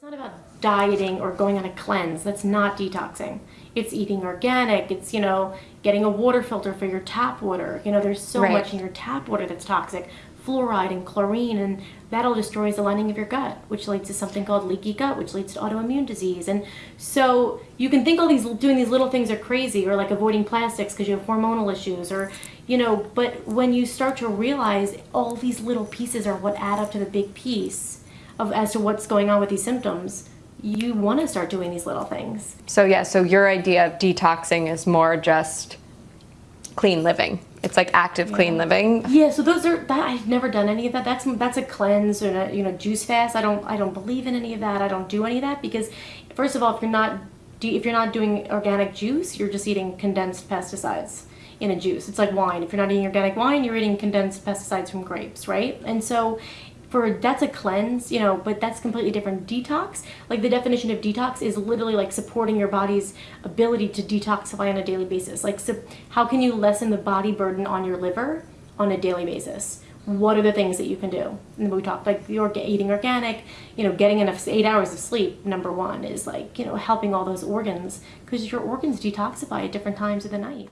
It's not about dieting or going on a cleanse. That's not detoxing. It's eating organic. It's, you know, getting a water filter for your tap water. You know, there's so Right. much in your tap water that's toxic. Fluoride and chlorine, and that'll destroys the lining of your gut, which leads to something called leaky gut, which leads to autoimmune disease. And so you can think all these doing these little things are crazy, or like avoiding plastics because you have hormonal issues, or you know. But when you start to realize all these little pieces are what add up to the big piece of as to what's going on with these symptoms, you want to start doing these little things. So yeah, so your idea of detoxing is more just clean living. It's like active clean living. Yeah, so those are that I've never done any of that. That's that's a cleanse or a, you know juice fast. I don't I don't believe in any of that. I don't do any of that because first of all, if you're not if you're not doing organic juice, you're just eating condensed pesticides in a juice. It's like wine. If you're not eating organic wine, you're eating condensed pesticides from grapes, right? And so for that's a cleanse, you know, but that's completely different. Detox, like the definition of detox is literally like supporting your body's ability to detoxify on a daily basis. Like, so how can you lessen the body burden on your liver on a daily basis? What are the things that you can do? And we talked like orga- eating organic, you know, getting enough eight hours of sleep. Number one is like you know helping all those organs because your organs detoxify at different times of the night.